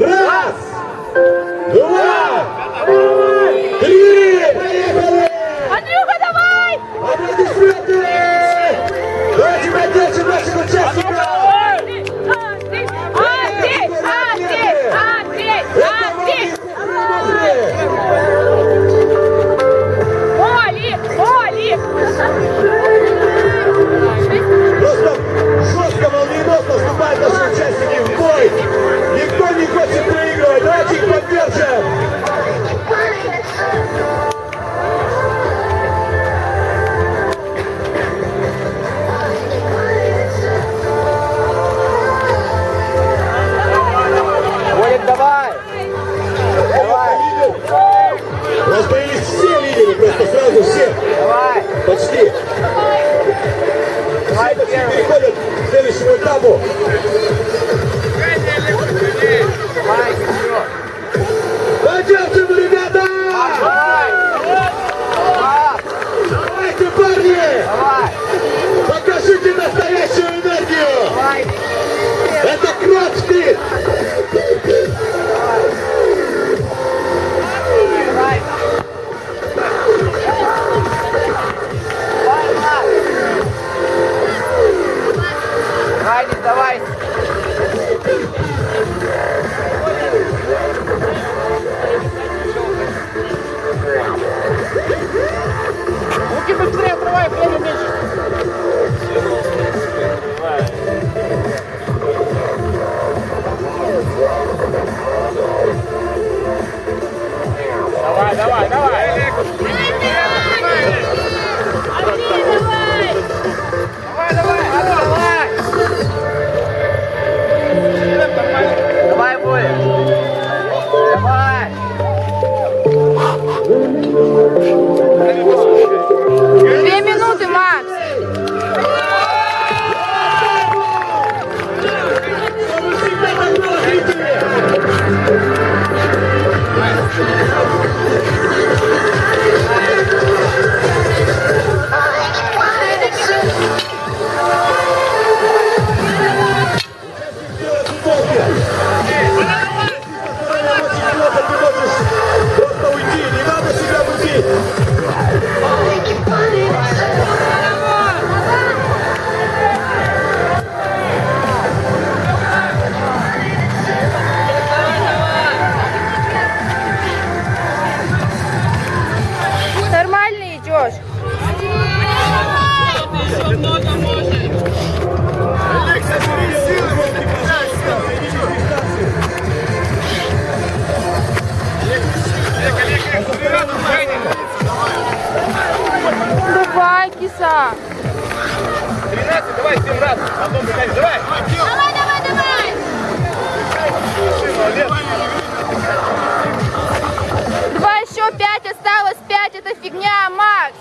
Раз, Две Давай семь раз, потом давай. Давай, давай, давай. Два еще пять осталось, пять это фигня, Макс.